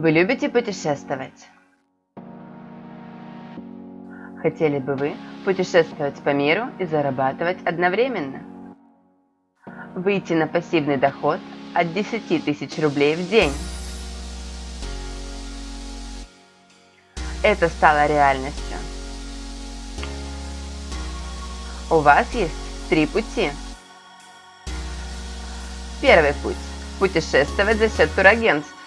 Вы любите путешествовать? Хотели бы вы путешествовать по миру и зарабатывать одновременно? Выйти на пассивный доход от 10 тысяч рублей в день. Это стало реальностью. У вас есть три пути. Первый путь – путешествовать за счет турагентств.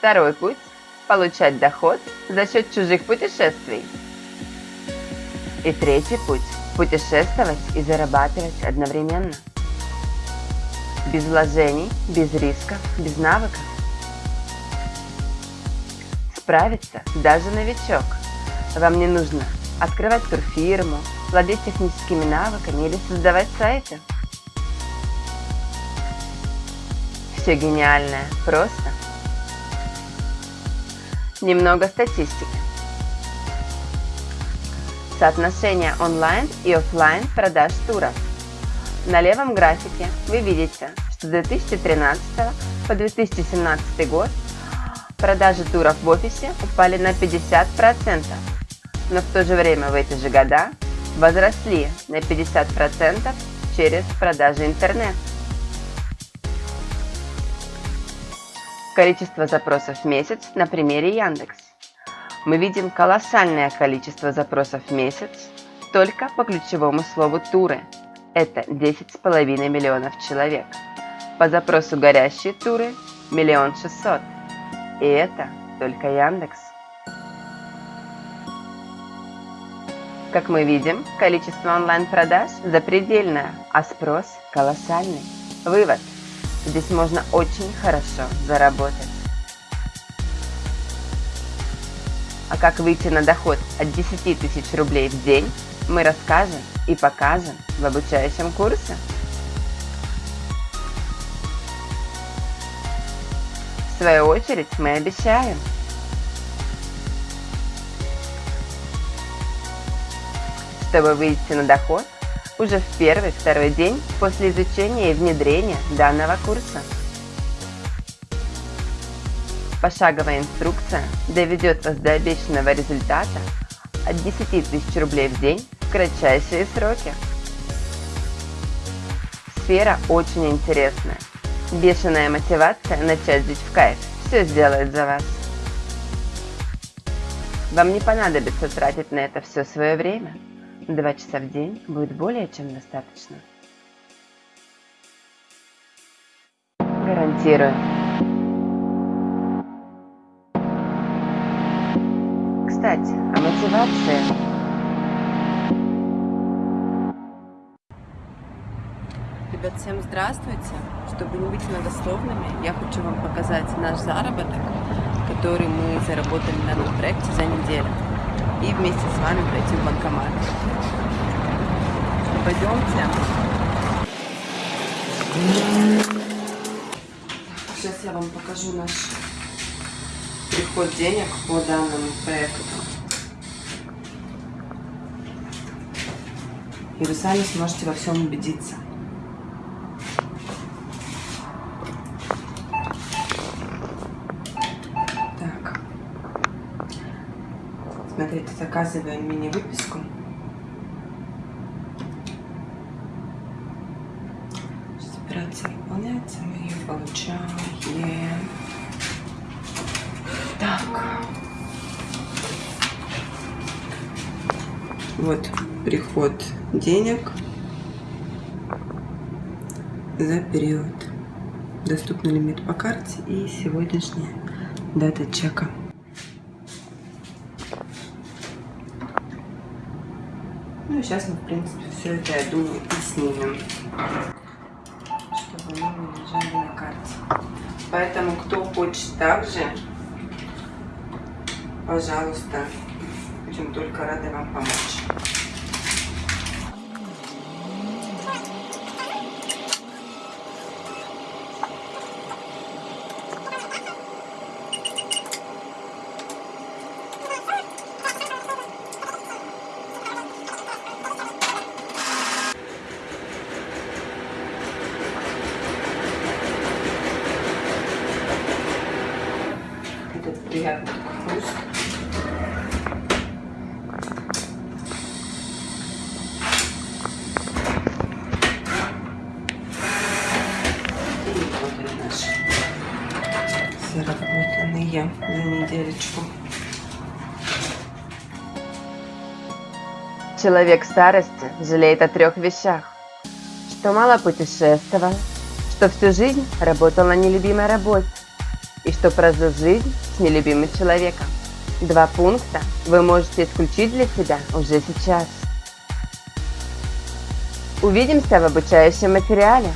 Второй путь – получать доход за счет чужих путешествий. И третий путь – путешествовать и зарабатывать одновременно. Без вложений, без рисков, без навыков. Справится даже новичок. Вам не нужно открывать турфирму, владеть техническими навыками или создавать сайты. Все гениальное, просто Немного статистики. Соотношение онлайн и офлайн продаж туров. На левом графике вы видите, что с 2013 по 2017 год продажи туров в офисе упали на 50%, но в то же время в эти же года возросли на 50% через продажи интернет. Количество запросов в месяц на примере Яндекс. Мы видим колоссальное количество запросов в месяц только по ключевому слову «туры». Это 10,5 миллионов человек. По запросу «горящие туры» – миллион шестьсот. И это только Яндекс. Как мы видим, количество онлайн-продаж запредельное, а спрос колоссальный. Вывод – Здесь можно очень хорошо заработать. А как выйти на доход от 10 тысяч рублей в день, мы расскажем и покажем в обучающем курсе. В свою очередь мы обещаем, чтобы выйти на доход – уже в первый-второй день после изучения и внедрения данного курса. Пошаговая инструкция доведет вас до обещанного результата от 10 тысяч рублей в день в кратчайшие сроки. Сфера очень интересная. Бешеная мотивация начать жить в кайф все сделает за вас. Вам не понадобится тратить на это все свое время – Два часа в день будет более чем достаточно. Гарантирую. Кстати, о мотивации. Ребят, всем здравствуйте! Чтобы не быть многословными, я хочу вам показать наш заработок, который мы заработали на этом проекте за неделю и вместе с вами пройти в банкомат. Пойдемте. Сейчас я вам покажу наш приход денег по данному проекту. И вы сами сможете во всем убедиться. Смотрите, заказываем мини-выписку. Сейчас операция выполняется, мы ее получаем. Так. Вот приход денег за период. Доступный лимит по карте и сегодняшняя дата чека. Ну, сейчас мы, в принципе, все это, я думаю, и снимем, чтобы мы не лежали на карте. Поэтому, кто хочет также, пожалуйста, будем только рады вам помочь. Этот приятный наши заработанные за недельку. Человек старости жалеет о трех вещах. Что мало путешествовал, что всю жизнь работал на нелюбимой работе и что прожил жизнь с нелюбимым человеком. Два пункта вы можете исключить для себя уже сейчас. Увидимся в обучающем материале.